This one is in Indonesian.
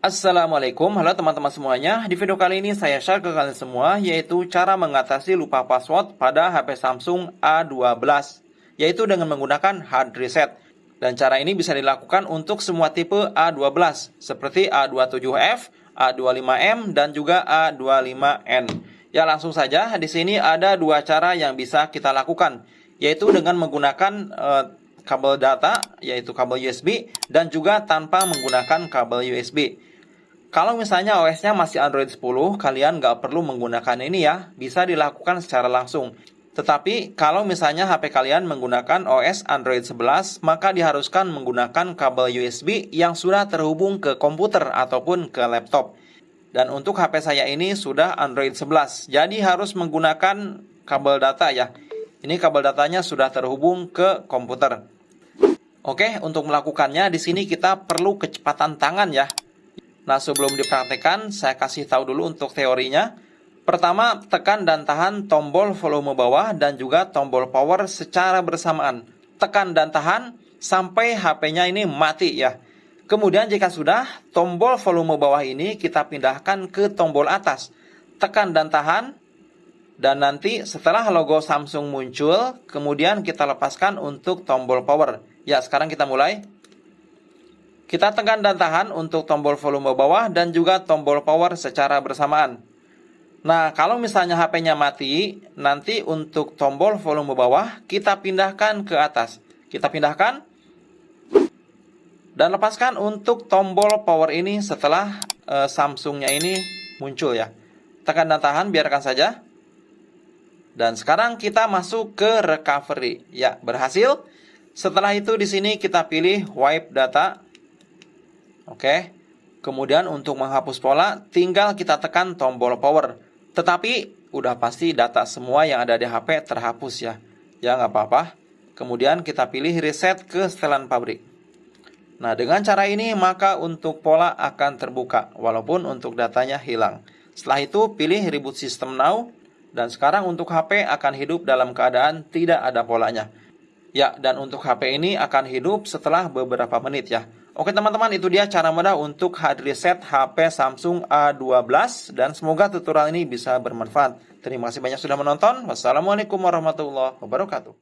Assalamualaikum, halo teman-teman semuanya. Di video kali ini saya share ke kalian semua yaitu cara mengatasi lupa password pada HP Samsung A12 yaitu dengan menggunakan hard reset. Dan cara ini bisa dilakukan untuk semua tipe A12 seperti A27F, A25M dan juga A25N. Ya langsung saja di sini ada dua cara yang bisa kita lakukan yaitu dengan menggunakan uh, kabel data yaitu kabel USB dan juga tanpa menggunakan kabel USB. Kalau misalnya OS-nya masih Android 10, kalian nggak perlu menggunakan ini ya, bisa dilakukan secara langsung. Tetapi kalau misalnya HP kalian menggunakan OS Android 11, maka diharuskan menggunakan kabel USB yang sudah terhubung ke komputer ataupun ke laptop. Dan untuk HP saya ini sudah Android 11, jadi harus menggunakan kabel data ya. Ini kabel datanya sudah terhubung ke komputer. Oke, untuk melakukannya di sini kita perlu kecepatan tangan ya. Nah, sebelum dipraktekkan, saya kasih tahu dulu untuk teorinya. Pertama, tekan dan tahan tombol volume bawah dan juga tombol power secara bersamaan. Tekan dan tahan sampai HP-nya ini mati ya. Kemudian jika sudah, tombol volume bawah ini kita pindahkan ke tombol atas. Tekan dan tahan. Dan nanti setelah logo Samsung muncul, kemudian kita lepaskan untuk tombol power. Ya, sekarang kita mulai. Kita tekan dan tahan untuk tombol volume bawah dan juga tombol power secara bersamaan. Nah, kalau misalnya HP-nya mati, nanti untuk tombol volume bawah kita pindahkan ke atas. Kita pindahkan dan lepaskan untuk tombol power ini setelah uh, Samsungnya ini muncul ya. Tekan dan tahan, biarkan saja. Dan sekarang kita masuk ke recovery. Ya, berhasil. Setelah itu di sini kita pilih wipe data Oke. Kemudian untuk menghapus pola, tinggal kita tekan tombol power. Tetapi udah pasti data semua yang ada di HP terhapus ya. Ya nggak apa-apa. Kemudian kita pilih reset ke setelan pabrik. Nah dengan cara ini maka untuk pola akan terbuka walaupun untuk datanya hilang. Setelah itu pilih reboot system now dan sekarang untuk HP akan hidup dalam keadaan tidak ada polanya. Ya, dan untuk HP ini akan hidup setelah beberapa menit ya. Oke teman-teman, itu dia cara mudah untuk hard reset HP Samsung A12 dan semoga tutorial ini bisa bermanfaat. Terima kasih banyak sudah menonton. Wassalamualaikum warahmatullahi wabarakatuh.